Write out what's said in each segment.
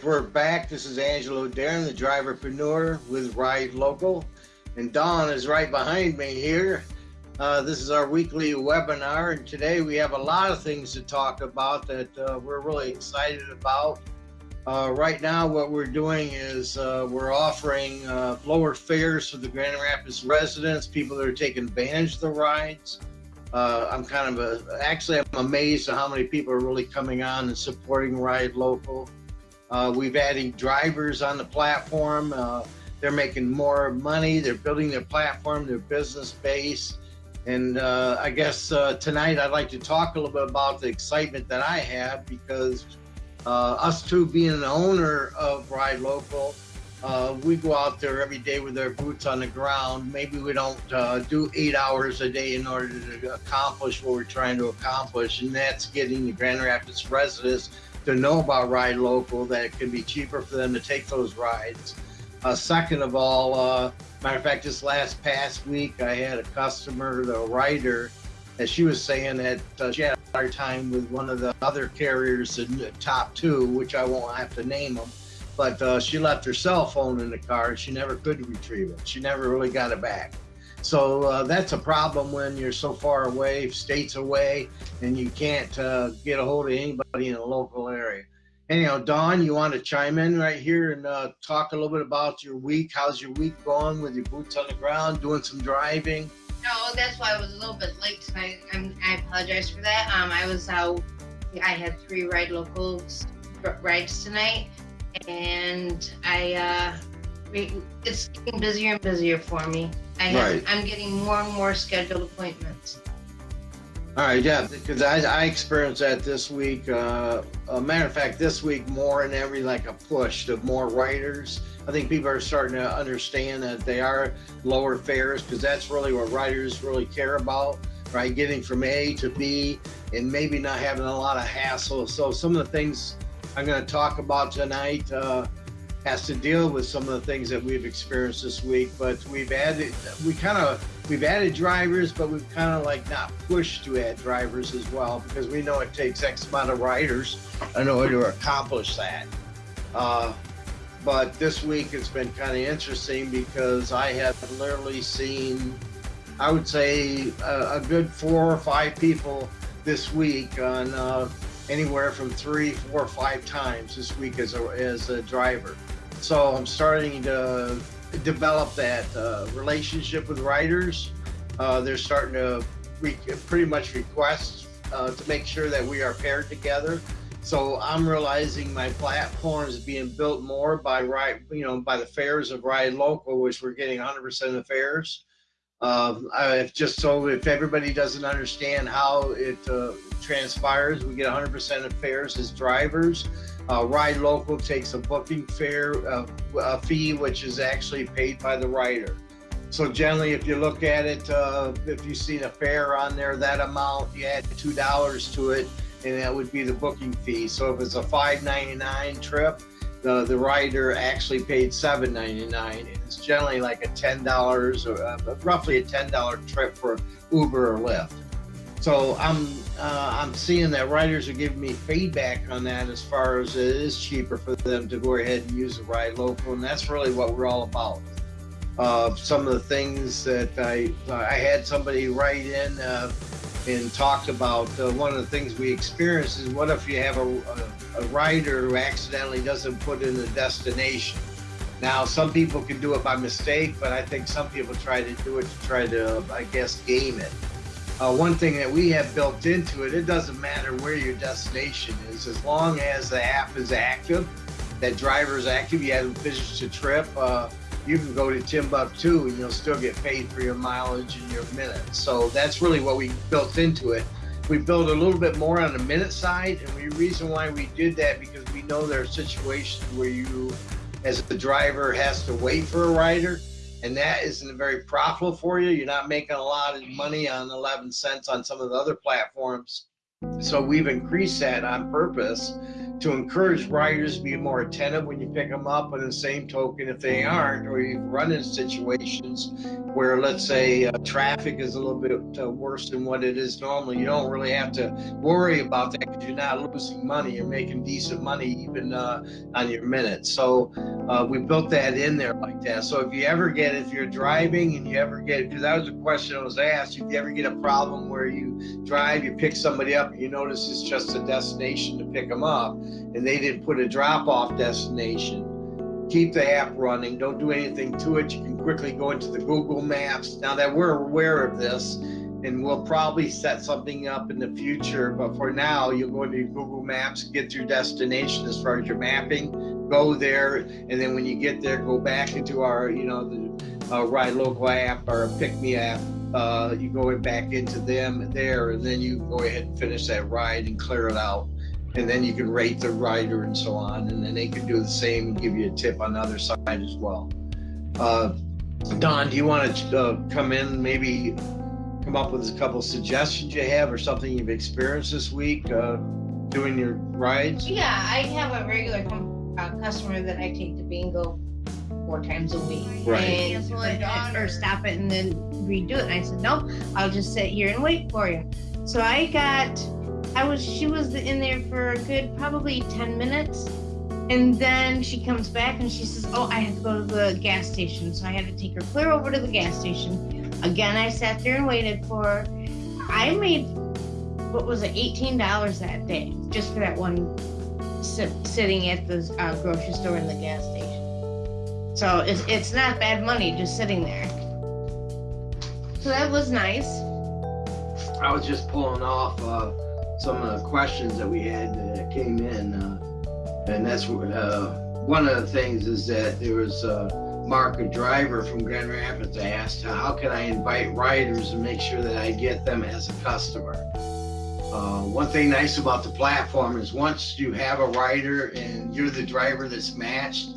right, we're back. This is Angelo Darren, the driverpreneur with Ride Local. And Dawn is right behind me here. Uh, this is our weekly webinar, and today we have a lot of things to talk about that uh, we're really excited about. Uh, right now, what we're doing is uh, we're offering uh, lower fares for the Grand Rapids residents, people that are taking advantage of the rides. Uh, I'm kind of a, actually I'm amazed at how many people are really coming on and supporting Ride Local. Uh, we've added drivers on the platform. Uh, they're making more money. They're building their platform, their business base. And uh, I guess uh, tonight I'd like to talk a little bit about the excitement that I have because uh, us two being an owner of Ride Local, uh, we go out there every day with our boots on the ground. Maybe we don't do eight hours a day in order to accomplish what we're trying to accomplish, and that's getting the Grand Rapids residents to know about Ride Local, that it can be cheaper for them to take those rides. Uh, second of all, uh, matter of fact, just last past week, I had a customer, the rider, that she was saying that uh, she had a hard time with one of the other carriers in the top two, which I won't have to name them but uh, she left her cell phone in the car. She never could retrieve it. She never really got it back. So uh, that's a problem when you're so far away, states away, and you can't uh, get a hold of anybody in a local area. Anyhow, Don, you want to chime in right here and uh, talk a little bit about your week? How's your week going with your boots on the ground, doing some driving? No, that's why I was a little bit late tonight. I'm, I apologize for that. Um, I was out. I had three ride locals rides tonight, and I uh, it's getting busier and busier for me. I have, right. I'm getting more and more scheduled appointments. All right, yeah, because I, I experienced that this week. Uh, a matter of fact, this week more and every like a push to more riders. I think people are starting to understand that they are lower fares because that's really what riders really care about, right? Getting from A to B and maybe not having a lot of hassle. So some of the things I'm going to talk about tonight uh, has to deal with some of the things that we've experienced this week. But we've added, we kind of, we've added drivers, but we've kind of like not pushed to add drivers as well because we know it takes X amount of riders in order to accomplish that. Uh, but this week it's been kind of interesting because I have literally seen, I would say, a, a good four or five people this week on. Uh, anywhere from three, four, five times this week as a, as a driver. So I'm starting to develop that uh, relationship with riders. Uh, they're starting to pretty much request uh, to make sure that we are paired together. So I'm realizing my platform is being built more by right, you know, by the fares of Ride Local, which we're getting 100% of the fares. Um, I, just so if everybody doesn't understand how it uh, transpires, we get 100% of fares as drivers. Uh, Ride Local takes a booking fare uh, a fee, which is actually paid by the rider. So generally, if you look at it, uh, if you see a fare on there, that amount, you add two dollars to it, and that would be the booking fee. So if it's a $5.99 trip, the the rider actually paid seven ninety nine. It's generally like a ten dollars or uh, roughly a ten dollar trip for Uber or Lyft. So I'm uh, I'm seeing that riders are giving me feedback on that as far as it is cheaper for them to go ahead and use a ride local, and that's really what we're all about. Uh, some of the things that I I had somebody write in uh, and talked about uh, one of the things we experience is what if you have a, a, a, rider who accidentally doesn't put in the destination now some people can do it by mistake but i think some people try to do it to try to i guess game it uh, one thing that we have built into it it doesn't matter where your destination is as long as the app is active that driver is active you haven't finished a trip uh, you can go to Timbuktu and you'll still get paid for your mileage and your minutes. So that's really what we built into it. We built a little bit more on the minute side, and the reason why we did that because we know there are situations where you, as a driver, has to wait for a rider, and that isn't very profitable for you. You're not making a lot of money on 11 cents on some of the other platforms. So we've increased that on purpose to encourage riders to be more attentive when you pick them up. In the same token, if they aren't, or you've run in situations where, let's say, uh, traffic is a little bit uh, worse than what it is normally, you don't really have to worry about that because you're not losing money. You're making decent money even uh, on your minutes. So uh, we built that in there like that. So if you ever get, if you're driving and you ever get, because that was a question I was asked, if you ever get a problem where you drive, you pick somebody up, and you notice it's just a destination to pick them up and they didn't put a drop off destination, keep the app running. Don't do anything to it. You can quickly go into the Google Maps. Now that we're aware of this, and we'll probably set something up in the future, but for now, you'll go into Google Maps, get your destination as far as your mapping, go there, and then when you get there, go back into our, you know, the uh, Ride Local app or Pick Me app. Uh, you go back into them there, and then you go ahead and finish that ride and clear it out and then you can rate the rider and so on and then they can do the same and give you a tip on the other side as well uh, don do you want to uh, come in maybe come up with a couple suggestions you have or something you've experienced this week uh, doing your rides Yeah, I have a regular com- uh, customer that I take to bingo four times a week. Right. And cancel it or stop it and then redo it. And I said, no I'll just sit here and wait for you. So I got, I was, she was in there for a good probably 10 minutes. And then she comes back and she says, oh, I have to go to the gas station. So I had to take her clear over to the gas station. Again, I sat there and waited for her. I made, what was it, $18 that day just for that one sit, sitting at the uh, grocery store in the gas station. So it's, it's not bad money just sitting there. So that was nice. i was just pulling off uh, some of the questions that we had that came in uh, and that's uh, one of the things is that there was uh, mark a driver from grand rapids asked how can i invite riders and make sure that i get them as a customer uh, one thing nice about the platform is once you have a rider and you're the driver that's matched,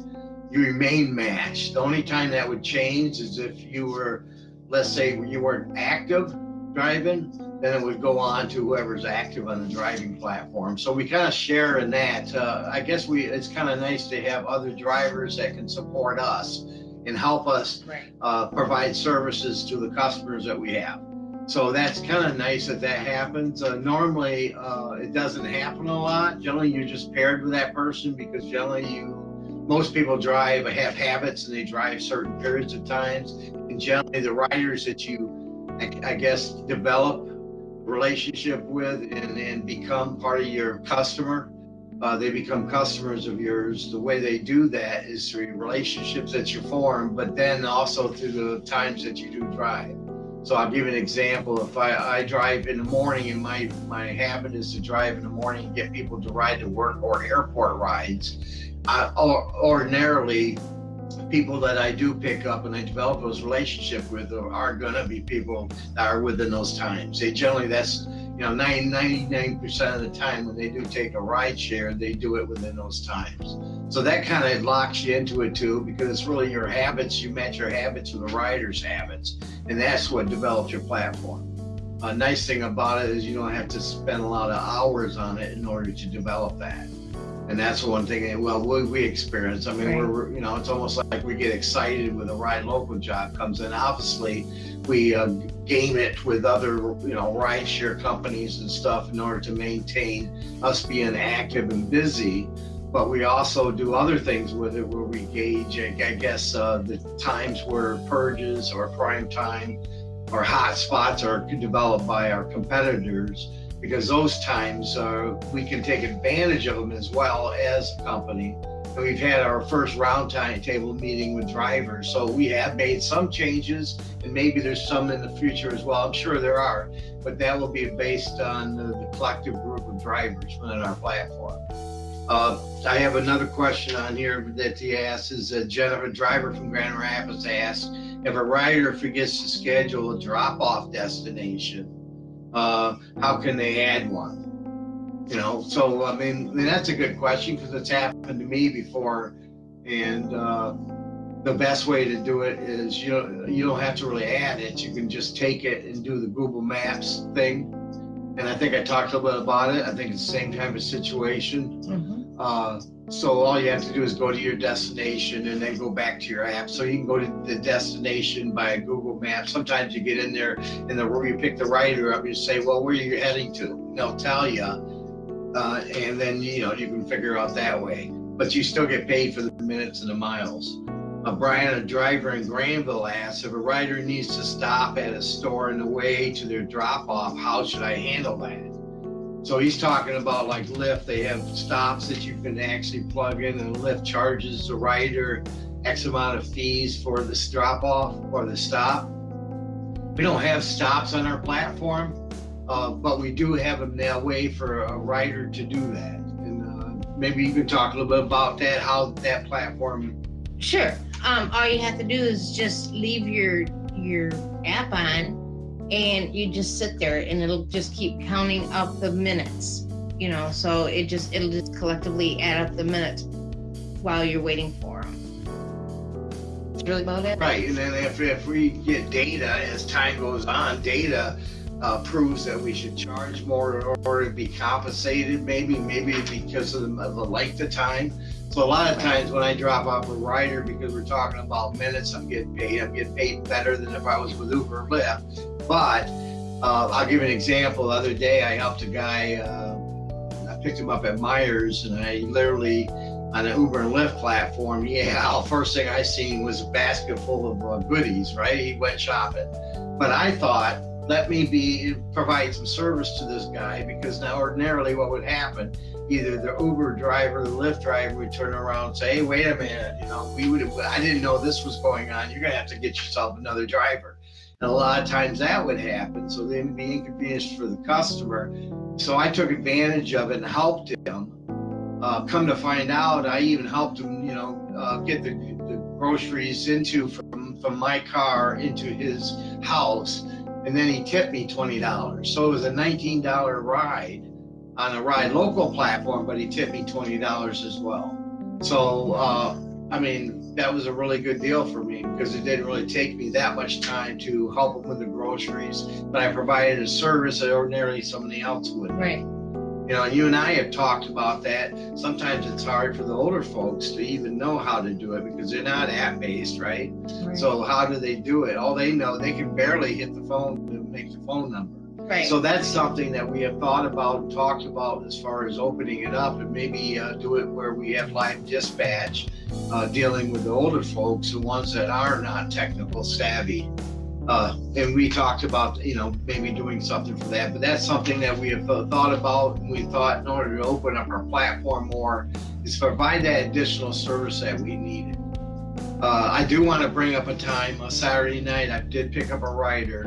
you remain matched. The only time that would change is if you were, let's say, you weren't active driving, then it would go on to whoever's active on the driving platform. So we kind of share in that. Uh, I guess we it's kind of nice to have other drivers that can support us and help us Right. uh, provide services to the customers that we have. So that's kind of nice that that happens. Uh, normally, uh, it doesn't happen a lot. Generally, you're just paired with that person because generally you, most people drive, have habits and they drive certain periods of times. And generally the riders that you, I, I guess, develop relationship with and, and become part of your customer, uh, they become customers of yours. The way they do that is through relationships that you form, but then also through the times that you do drive. So I'll give an example. If I, I drive in the morning and my, my habit is to drive in the morning and get people to ride to work or airport rides, I, or, ordinarily, people that I do pick up and I develop those relationships with are, going to be people that are within those times. They generally, that's, you know, 90, 99% of the time when they do take a ride share, they do it within those times. So that kind of locks you into it too, because it's really your habits. You match your habits with the rider's habits, and that's what develops your platform. A nice thing about it is you don't have to spend a lot of hours on it in order to develop that. And that's one thing that, well, we, we experience. I mean, Right. we're, you know, it's almost like we get excited when the ride local job comes in. Obviously, we uh, game it with other, you know, ride share companies and stuff in order to maintain us being active and busy but we also do other things with it where we gauge, I I guess, uh, the times where surges or prime time or hot spots are developed by our competitors because those times uh, we can take advantage of them as well as a company. And we've had our first round table meeting with drivers, so we have made some changes, and maybe there's some in the future as well. I'm sure there are, but that will be based on the, the collective group of drivers within our platform. Uh, I have another question on here that he asks is Jennifer Driver from Grand Rapids asks if a rider forgets to schedule a drop off destination, uh, how can they add one? You know, so I mean, I mean, that's a good question because it's happened to me before. And uh, the best way to do it is you don't, you don't have to really add it. You can just take it and do the Google Maps thing. And I think I talked a little bit about it. I think it's the same type of situation. Uh, so all you have to do is go to your destination and then go back to your app. So you can go to the destination by Google Maps. Sometimes you get in there and the you pick the rider up, you say, well, where are you heading to? And they'll tell you, uh, and then you know you can figure out that way. But you still get paid for the minutes and the miles. Uh, Brian, a driver in Grandville, asks if a rider needs to stop at a store on the way to their drop off, how should I handle that? So he's talking about like Lyft. They have stops that you can actually plug in, and Lyft charges the rider X amount of fees for the drop off or the stop. We don't have stops on our platform, uh, but we do have a now way for a rider to do that. And uh, maybe you can talk a little bit about that, how that platform. Sure. Um, all you have to do is just leave your your app on and you just sit there and it'll just keep counting up the minutes you know so it just it'll just collectively add up the minutes while you're waiting for them that's really about it right and then if, if we get data as time goes on data uh, proves that we should charge more in order to be compensated maybe maybe because of the, of the length of time so a lot of times when I drop off a rider, because we're talking about minutes, I'm getting paid. I'm getting paid better than if I was with Uber or Lyft. But uh, I'll give you an example. The other day, I helped a guy. Uh, I picked him up at Meijer, and I literally on an Uber and Lyft platform. Yeah, first thing I seen was a basket full of uh, goodies. Right, he went shopping, but I thought let me be provide some service to this guy because now ordinarily what would happen either the Uber driver, the Lyft driver would turn around and say, "Hey, wait a minute, you know, we would have, I didn't know this was going on. You're gonna have to get yourself another driver." And a lot of times that would happen, so then be inconvenienced for the customer. So I took advantage of it and helped him. Uh, come to find out, I even helped him, you know, uh, get the, the groceries into from from my car into his house, and then he tipped me twenty dollars. So it was a nineteen dollar ride on a ride local platform, but he tipped me twenty dollars as well. So uh, I mean, that was a really good deal for me because it didn't really take me that much time to help them with the groceries, but I provided a service that ordinarily somebody else would. Right. You know, you and I have talked about that. Sometimes it's hard for the older folks to even know how to do it because they're not app based, right? right? So how do they do it? All they know, they can barely hit the phone to make the phone number. Right. So that's something that we have thought about and talked about as far as opening it up and maybe uh, do it where we have live dispatch uh, dealing with the older folks, the ones that are not technical savvy. Uh, and we talked about, you know, maybe doing something for that. But that's something that we have thought about. And we thought in order to open up our platform more is provide that additional service that we needed. Uh, I do want to bring up a time, a Saturday night, I did pick up a rider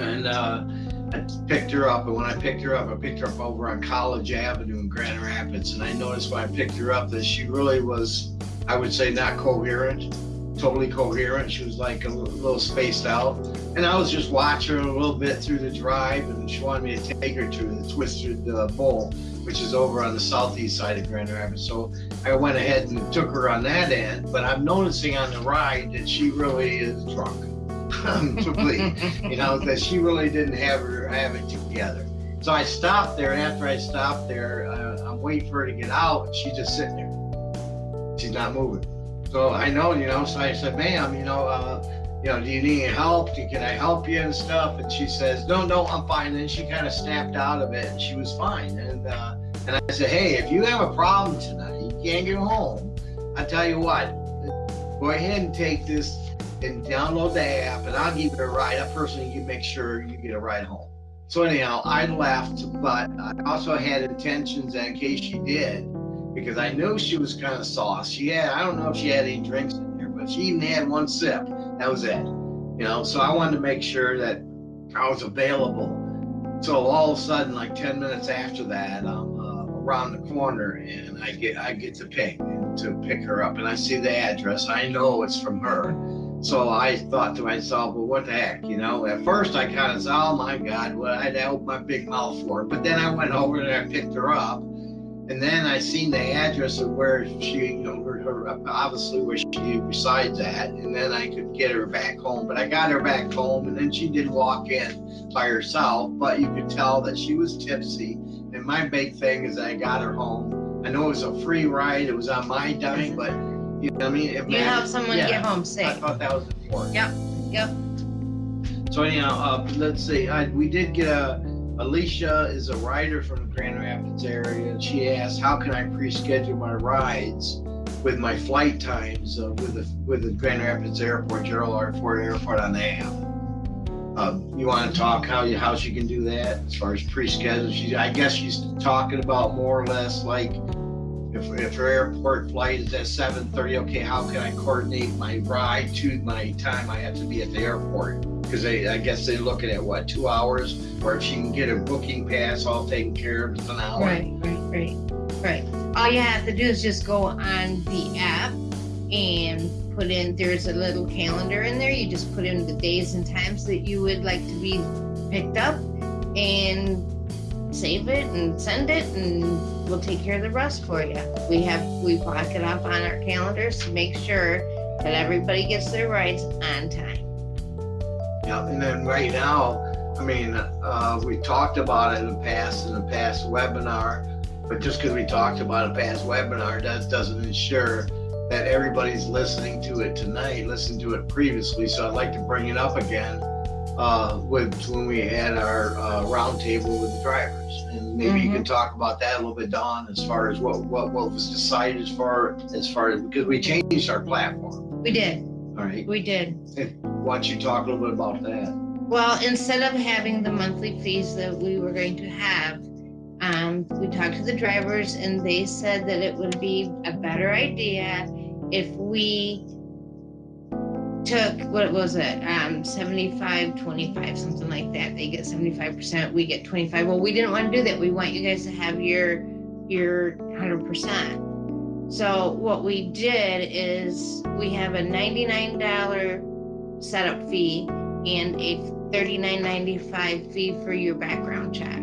and uh, I picked her up, and when I picked her up, I picked her up over on College Avenue in Grand Rapids, and I noticed when I picked her up that she really was, I would say, not coherent, totally coherent. She was like a little spaced out, and I was just watching her a little bit through the drive, and she wanted me to take her to the Twisted uh, Bull, which is over on the southeast side of Grand Rapids. So I went ahead and took her on that end, but I'm noticing on the ride that she really is drunk complete. you know, that she really didn't have her have it together. So I stopped there, and after I stopped there, uh, I'm waiting for her to get out, and she's just sitting there. She's not moving. So I know, you know, so I said, ma'am, you know, uh, you know, do you need any help? Can I help you and stuff? And she says, no, no, I'm fine. And she kind of snapped out of it, and she was fine. And uh, and I said, hey, if you have a problem tonight, you can't get home. I tell you what, go ahead and take this and download the app, and I'll give you a ride. I personally can make sure you get a ride home. So anyhow, I left, but I also had intentions in case she did, because I knew she was kind of sauce. She had, I don't know if she had any drinks in there, but she even had one sip. That was it. You know, so I wanted to make sure that I was available. So all of a sudden, like 10 minutes after that, I'm uh, around the corner and I get I get to pick to pick her up, and I see the address. I know it's from her so I thought to myself, well, what the heck, you know? At first, I kind of said, oh my God, well, I'd open my big mouth for. But then I went over and I picked her up, and then I seen the address of where she, you know, her, her, obviously where she resides at, and then I could get her back home. But I got her back home, and then she did walk in by herself, but you could tell that she was tipsy. And my big thing is I got her home I know it was a free ride. It was on my dime, but you know what I mean. It You help someone Yeah. get home I thought that was important. Yep, yep. So anyhow, uh, let's see. I, we did get a Alicia is a rider from the Grand Rapids area, and she asked, "How can I pre-schedule my rides with my flight times uh, with the with the Grand Rapids Airport, Gerald R. Ford Airport on the app?" Um, you want to talk how you how she can do that as far as pre-schedule? She, I guess she's talking about more or less like if, if airport flight is at seven thirty, okay, how can I coordinate my ride to my time I have to be at the airport? Because I guess they're looking at what, two hours? Or if she can get a booking pass all taken care of, it's an hour. Right, right, right, right. All you have to do is just go on the app and put in, there's a little calendar in there. You just put in the days and times that you would like to be picked up and save it and send it and we'll take care of the rest for you. We have, we block it off on our calendars to make sure that everybody gets their rides on time. Yeah, and then right now, I mean, uh, we talked about it in the past, in the past webinar, but just because we talked about a past webinar, that doesn't ensure that everybody's listening to it tonight, listened to it previously, so I'd like to bring it up again uh, with, when we had our uh, roundtable with the drivers. And maybe you can talk about that a little bit, Don, as far as what, what, what was decided as far, as far as, because we changed our platform, We did, all right? we did. Why don't you talk a little bit about that? Well, instead of having the monthly fees that we were going to have, um, we talked to the drivers and they said that it would be a better idea if we took, what was it, um, 75, 25, something like that. They get 75%, we get 25. Well, we didn't want to do that. We want you guys to have your, your 100%. So what we did is we have a $99 setup fee and a thirty-nine ninety-five fee for your background check.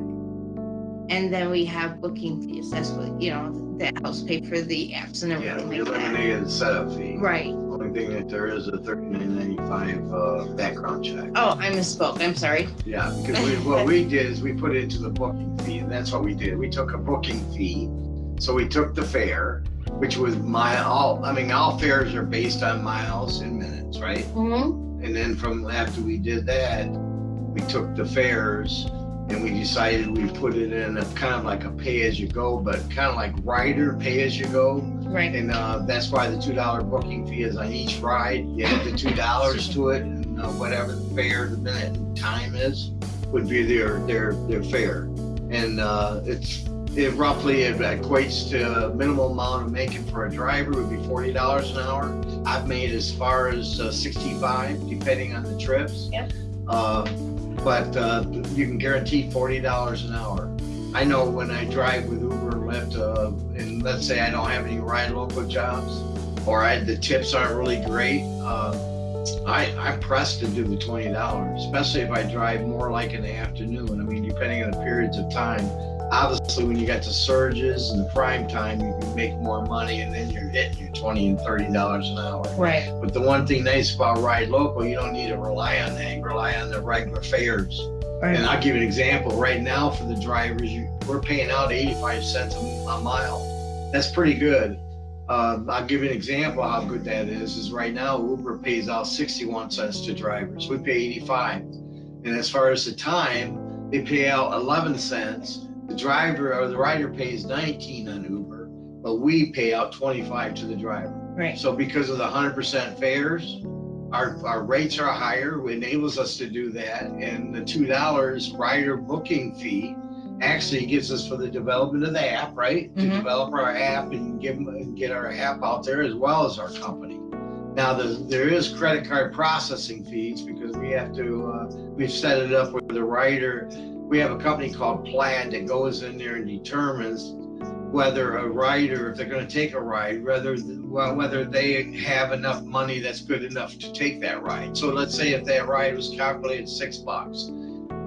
And then we have booking fees. That's what, you know, that helps pay for the apps and everything Yeah, we like that. eliminated the setup fee. Right. Thing that there is a thirty-nine ninety-five, uh, background check. Oh, I misspoke. I'm sorry. Yeah, because we, what we did is we put it into the booking fee, and that's what we did. We took a booking fee. So we took the fare, which was mile, all, I mean, all fares are based on miles and minutes, right? Mm-hmm. And then from after we did that, we took the fares and we decided we put it in a kind of like a pay-as-you-go, but kind of like rider pay-as-you-go. Right. And uh, that's why the two dollar booking fee is on each ride. You add the two dollars to it, and uh, whatever the fare, the minute and time is, would be their their their fare. And uh, it's it roughly it equates to a minimum amount of making for a driver would be forty dollars an hour. I've made as far as uh, sixty five, depending on the trips. Yep. Uh, but uh, you can guarantee forty dollars an hour. I know when I drive with Uber and uh, let's say I don't have any ride local jobs, or I, the tips aren't really great, uh, I, I'm pressed to do the twenty dollars, especially if I drive more like in the afternoon. I mean, depending on the periods of time. Obviously, when you got the surges and the prime time, you can make more money, and then you're hitting your twenty and thirty dollars an hour. Right. But the one thing nice about ride local, you don't need to rely on that. You rely on the regular fares. And I'll give you an example. Right now, for the drivers, you, we're paying out 85 cents a, mile. That's pretty good. Um, I'll give you an example how good that is. Is right now Uber pays out 61 cents to drivers. We pay 85. And as far as the time, they pay out 11 cents. The driver or the rider pays 19 on Uber, but we pay out 25 to the driver. Right. So because of the hundred percent fares, our, our rates are higher, it enables us to do that. And the two dollars rider booking fee actually gives us for the development of the app, right? To Mhm. develop our app and give and get our app out there as well as our company. Now, the, there is credit card processing fees because we have to, uh, we've set it up with the rider. We have a company called Plaid that goes in there and determines whether a rider, if they're going to take a ride, whether well, whether they have enough money that's good enough to take that ride. So let's say if that ride was calculated six bucks,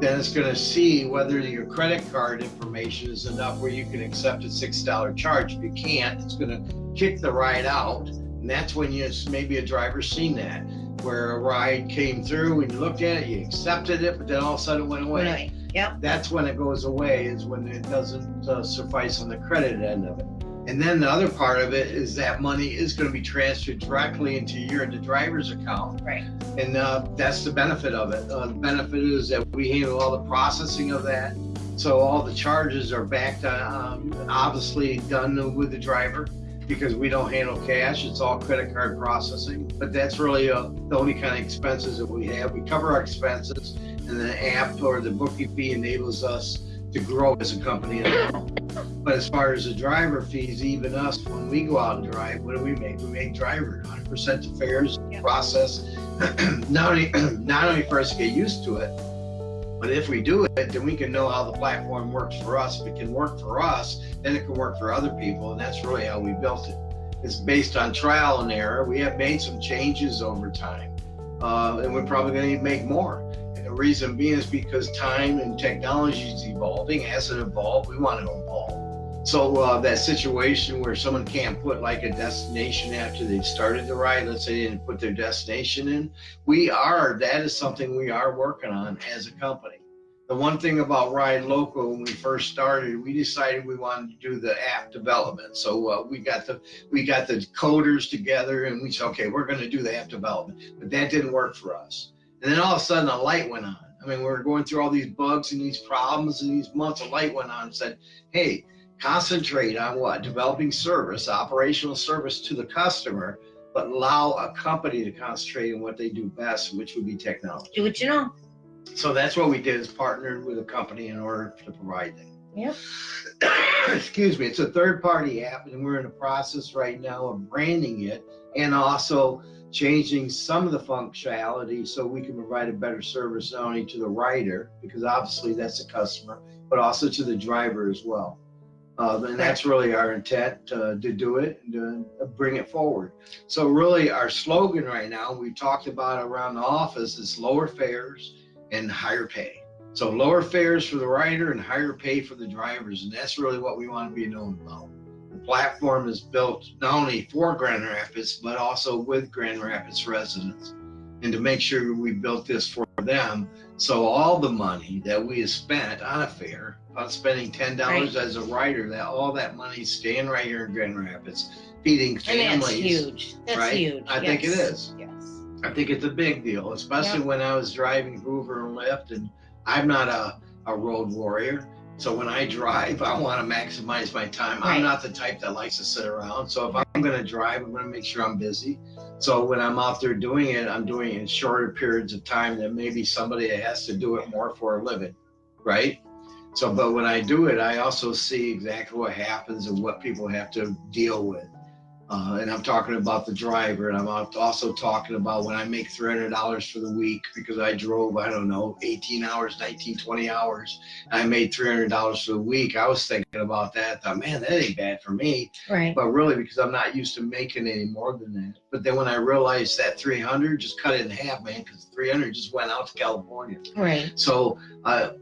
then it's going to see whether your credit card information is enough where you can accept a six dollar charge. If you can't, it's going to kick the ride out, and that's when you maybe a driver's seen that where a ride came through and you looked at it, you accepted it, but then all of a sudden it went away Right. Yep. that's when it goes away is when it doesn't uh, suffice on the credit end of it And then the other part of it is that money is going to be transferred directly into your the driver's account. Right. And uh, that's the benefit of it. Uh, the benefit is that we handle all the processing of that. So all the charges are backed on, um, obviously done with the driver because we don't handle cash. It's all credit card processing. But that's really uh, the only kind of expenses that we have. We cover our expenses and the app or the booking fee enables us to grow as a company. But as far as the driver fees, even us, when we go out and drive, what do we make? We make driver 100% to fares Yep. process. not only not only for us to get used to it, but if we do it, then we can know how the platform works for us. If it can work for us, then it can work for other people, and that's really how we built it. It's based on trial and error. We have made some changes over time, uh, and we're probably going to make more. Reason being is because time and technology is evolving. As it evolved, we want to evolve. So uh, that situation where someone can't put like a destination after they've started the ride, let's say they didn't put their destination in, we are, that is something we are working on as a company. The one thing about Ride Local, when we first started, we decided we wanted to do the app development. So uh, we got the we got the coders together and we said, okay, we're going to do the app development. But that didn't work for us. And then all of a sudden, a light went on. I mean, we were going through all these bugs and these problems and these months. A light went on and said, hey, concentrate on what? Developing service, operational service to the customer, but allow a company to concentrate on what they do best, which would be technology. Do what you know. So that's what we did is partnered with a company in order to provide that. Yep. Excuse me, it's a third party app and we're in the process right now of branding it and also changing some of the functionality so we can provide a better service not only to the rider, because obviously that's the customer, but also to the driver as well. Uh, and that's really our intent uh, to do it and to bring it forward. So really our slogan right now, we talked about around the office is lower fares and higher pay. So lower fares for the rider and higher pay for the drivers. And that's really what we want to be known about. Platform is built not only for Grand Rapids, but also with Grand Rapids residents. And to make sure we built this for them. So all the money that we have spent on a fair, on spending $10 Right. as a rider, that all that money staying right here in Grand Rapids, feeding families. And that's huge. That's right? huge. I think it is. yes. I think it's a big deal, especially when I was driving Uber and Lyft, and I'm not a, a road warrior. So when I drive, I want to maximize my time. Right. I'm not the type that likes to sit around. So if I'm going to drive, I'm going to make sure I'm busy. So when I'm out there doing it, I'm doing it in shorter periods of time than maybe somebody that has to do it more for a living, right? So, but when I do it, I also see exactly what happens and what people have to deal with. Uh, and I'm talking about the driver, and I'm also talking about when I make $300 for the week because I drove, I don't know, 18 hours, 19, 20 hours. And I made $300 for the week. I was thinking about that. Thought, man, that ain't bad for me. Right. But really, because I'm not used to making any more than that. But then when I realized that 300, just cut it in half, man, because 300 just went out to California. Right. So uh,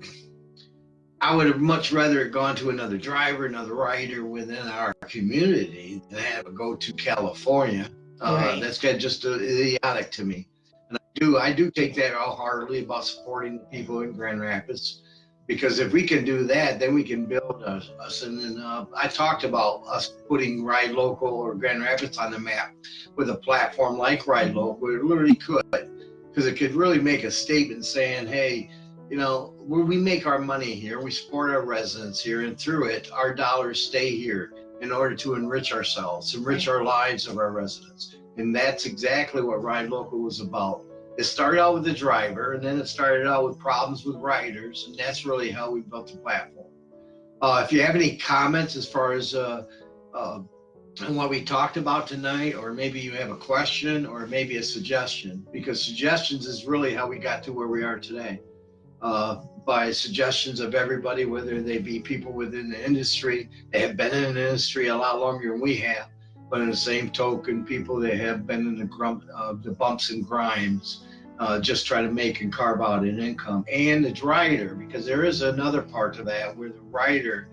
I would have much rather gone to another driver, another rider within our community than have it go to California. Uh, Right. That's got just uh, idiotic to me. And I do, I do take that all heartily about supporting people in Grand Rapids. Because if we can do that, then we can build us. us. And then uh, I talked about us putting Ride Local or Grand Rapids on the map with a platform like Ride Local. It literally could, because it could really make a statement saying, "Hey, you know, we make our money here, we support our residents here, and through it, our dollars stay here in order to enrich ourselves, enrich our lives of our residents. And that's exactly what Ride Local was about. It started out with the driver, and then it started out with problems with riders, and that's really how we built the platform. Uh, if you have any comments as far as uh, uh, what we talked about tonight, or maybe you have a question, or maybe a suggestion, because suggestions is really how we got to where we are today uh, by suggestions of everybody, whether they be people within the industry. They have been in the industry a lot longer than we have, but in the same token, people that have been in the grump, uh, the bumps and grinds, uh, just try to make and carve out an income, and the rider, because there is another part to that where the rider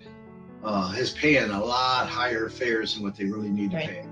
uh, is paying a lot higher fares than what they really need to Right. pay,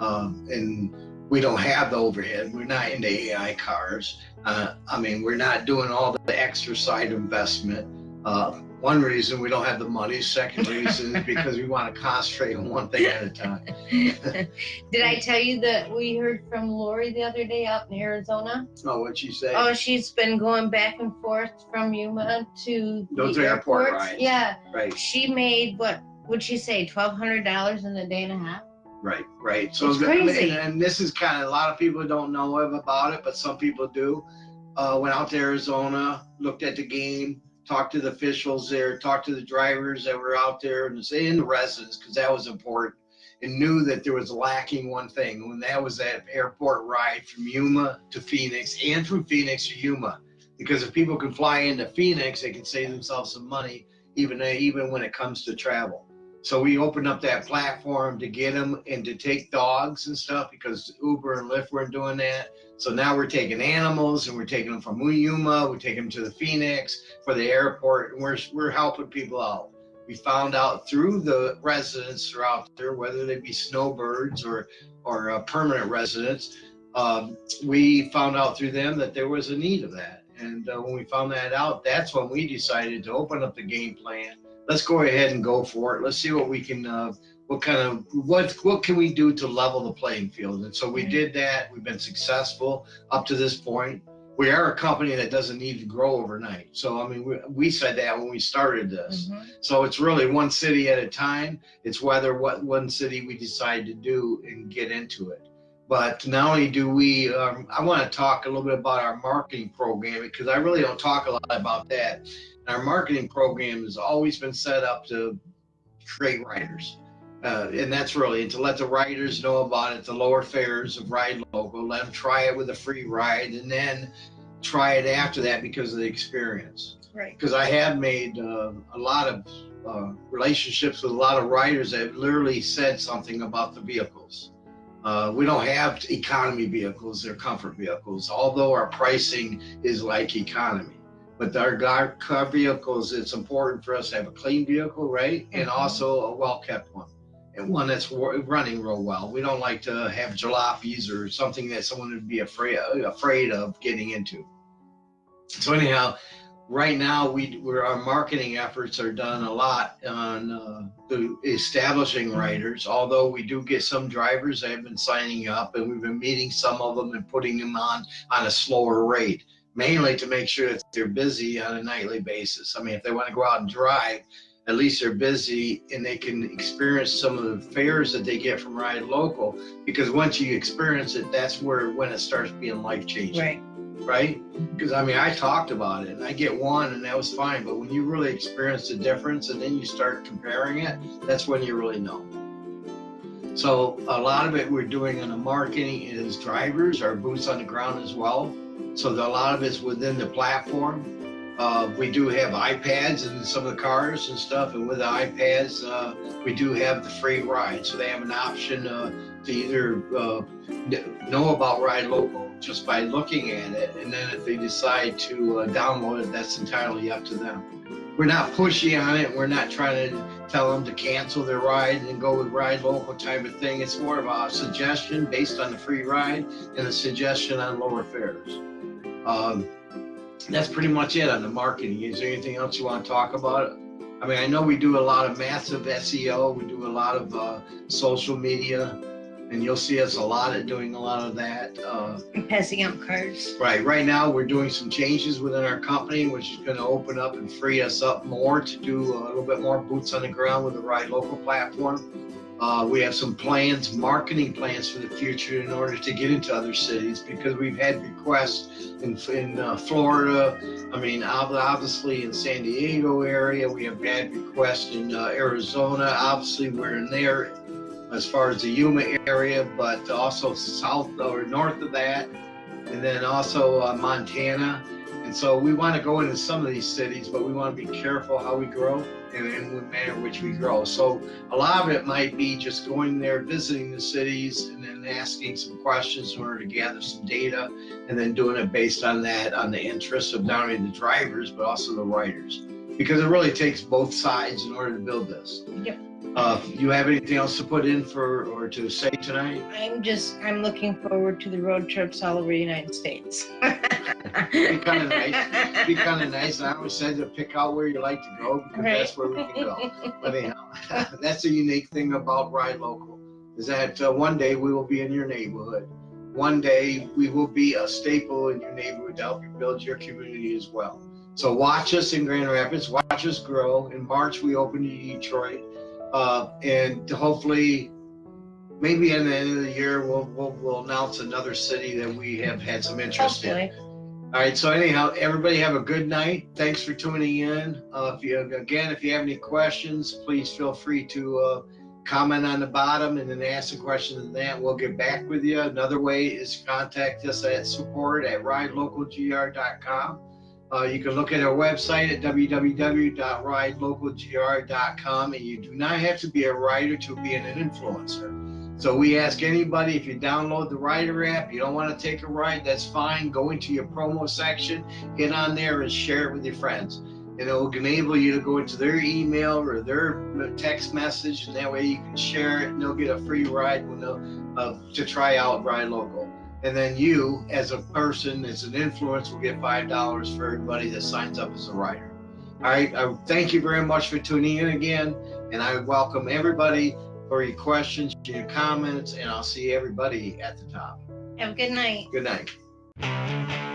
um, and we don't have the overhead. We're not into AI cars. Uh, I mean, we're not doing all the extra side investment. Uh, one reason we don't have the money. Second reason is because we want to concentrate on one thing at a time. Did I tell you that we heard from Lori the other day out in Arizona? Oh, what'd she say? Oh, she's been going back and forth from Yuma to Those the airport airports. rides. Yeah, Right, she made what would she say twelve hundred dollars in a day and a half? Right, right. So It's the- crazy. And, and this is kind of a lot of people don't know about it, but some people do. Uh, went out to Arizona, looked at the game, talked to the officials there, talked to the drivers that were out there, and say in the residents because that was important, and knew that there was lacking one thing, and that was that airport ride from Yuma to Phoenix and from Phoenix to Yuma. Because if people can fly into Phoenix, they can save themselves some money, even even when it comes to travel. So we opened up that platform to get them and to take dogs and stuff because Uber and Lyft weren't doing that. So now we're taking animals and we're taking them from Yuma, we're taking them to the Phoenix for the airport, and we're we're helping people out. We found out through the residents throughout there, whether they be snowbirds or or uh, permanent residents, um, we found out through them that there was a need of that. And uh, when we found that out, that's when we decided to open up the game plan. Let's go ahead and go for it. Let's see what we can, uh, what kind of, what what can we do to level the playing field? And so we did that. We've been successful up to this point. We are a company that doesn't need to grow overnight. So I mean, we, we said that when we started this. Mhm. So it's really one city at a time. It's whether what one city we decide to do and get into it. But not only do we, um, I want to talk a little bit about our marketing program because I really don't talk a lot about that. Our marketing program has always been set up to create riders. Uh, and that's really to let the riders know about it, the lower fares of Ride Local, let them try it with a free ride, and then try it after that because of the experience Right. because I have made uh, a lot of uh, relationships with a lot of riders that have literally said something about the vehicles. Uh, we don't have economy vehicles; they're comfort vehicles. Although our pricing is like economy, but our, car vehicles, it's important for us to have a clean vehicle, right, and Mhm. also a well-kept one, and one that's running real well. We don't like to have jalopies or something that someone would be afraid afraid of getting into. So anyhow, right now we where our marketing efforts are done a lot on uh, the establishing riders although we do get some drivers that have been signing up and we've been meeting some of them and putting them on on a slower rate mainly to make sure that they're busy on a nightly basis i mean if they want to go out and drive at least they're busy and they can experience some of the fares that they get from ride local because once you experience it that's where when it starts being life changing Right. right? Because I mean, I talked about it and I get one and that was fine, but when you really experience the difference and then you start comparing it, that's when you really know. So a lot of it we're doing in the marketing is drivers, our boots on the ground as well. So the, a lot of it's within the platform. Uh, we do have iPads in some of the cars and stuff, and with the iPads, uh, we do have the free ride. So they have an option uh, to either uh, know about Ride Local just by looking at it, and then if they decide to uh, download it, that's entirely up to them. We're not pushy on it. We're not trying to tell them to cancel their ride and go with Ride Local type of thing. It's more of a suggestion based on the free ride and a suggestion on lower fares. Um, that's pretty much it on the marketing. Is there anything else you want to talk about? I mean, I know we do a lot of massive SEO. We do a lot of uh, social media, and you'll see us a lot at doing a lot of that. Uh, passing out cards. Right. Right now, we're doing some changes within our company, which is going to open up and free us up more to do a little bit more boots on the ground with the Ride Local platform. Uh, we have some plans, marketing plans for the future in order to get into other cities because we've had requests in, in uh, Florida. I mean, obviously in San Diego area, we have had requests in uh, Arizona. Obviously, we're in there as far as the Yuma area, but also south or north of that and then also uh, Montana. And so we want to go into some of these cities, but we want to be careful how we grow and in the manner in which we grow. So a lot of it might be just going there, visiting the cities, and then asking some questions in order to gather some data, and then doing it based on that, on the interests of not only the drivers but also the riders, because it really takes both sides in order to build this. Yep. Uh, you have anything else to put in for or to say tonight? I'm just I'm looking forward to the road trips all over the United States. Be kinda nice. be kind of nice. And I always said to pick out where you like to go because that's where we can go. But anyhow, that's a unique thing about Ride Local is that uh, one day we will be in your neighborhood. One day we will be a staple in your neighborhood to help you build your community as well. So watch us in Grand Rapids, watch us grow. In March, we open in Detroit. Uh, and hopefully, maybe at the end of the year, we'll, we'll, we'll announce another city that we have had some interest in. Hopefully. All right, so anyhow, everybody have a good night. Thanks for tuning in. Uh, if you, again, if you have any questions, please feel free to, uh, comment on the bottom and then ask a question and that we'll get back with you. Another way is contact us at support at ridelocalgr.com. Uh, you can look at our website at www.ridelocalgr.com and you do not have to be a rider to be an influencer. So we ask anybody if you download the Rider app, you don't want to take a ride, that's fine. Go into your promo section, get on there and share it with your friends. And it will enable you to go into their email or their text message, and that way you can share it and they'll get a free ride when uh, to try out Ride Local. And then you, as a person, as an influence, will get five dollars for everybody that signs up as a rider. All right, I thank you very much for tuning in again, and I welcome everybody for your questions, your comments, and I'll see everybody at the top. Have a good night. Good night.